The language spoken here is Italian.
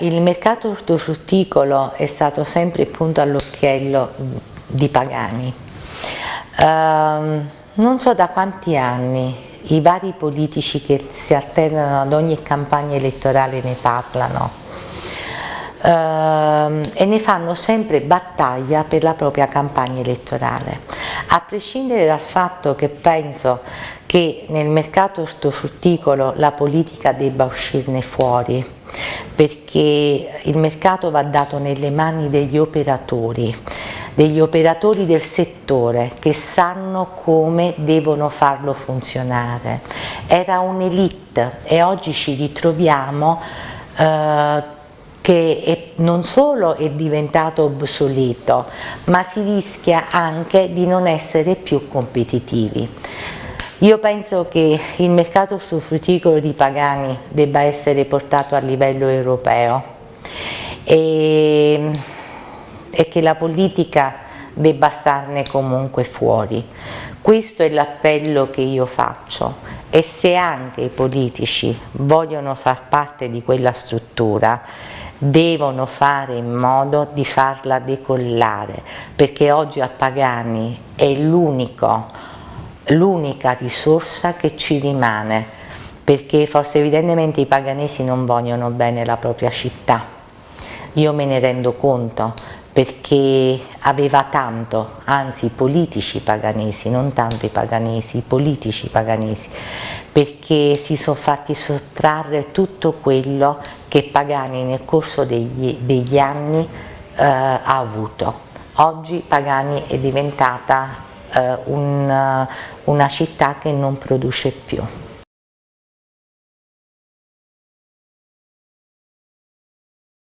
il mercato ortofrutticolo è stato sempre punto all'occhiello di Pagani. Uh, non so da quanti anni i vari politici che si alternano ad ogni campagna elettorale ne parlano uh, e ne fanno sempre battaglia per la propria campagna elettorale. A prescindere dal fatto che penso che nel mercato ortofrutticolo la politica debba uscirne fuori, perché il mercato va dato nelle mani degli operatori, degli operatori del settore che sanno come devono farlo funzionare. Era un'elite e oggi ci ritroviamo eh, che è, non solo è diventato obsoleto, ma si rischia anche di non essere più competitivi. Io penso che il mercato frutticolo di Pagani debba essere portato a livello europeo e, e che la politica debba starne comunque fuori. Questo è l'appello che io faccio e se anche i politici vogliono far parte di quella struttura devono fare in modo di farla decollare perché oggi a Pagani è l'unico l'unica risorsa che ci rimane perché forse evidentemente i paganesi non vogliono bene la propria città. Io me ne rendo conto perché aveva tanto, anzi i politici paganesi, non tanto i paganesi, i politici paganesi, perché si sono fatti sottrarre tutto quello che Pagani nel corso degli, degli anni eh, ha avuto. Oggi Pagani è diventata eh, un, una città che non produce più.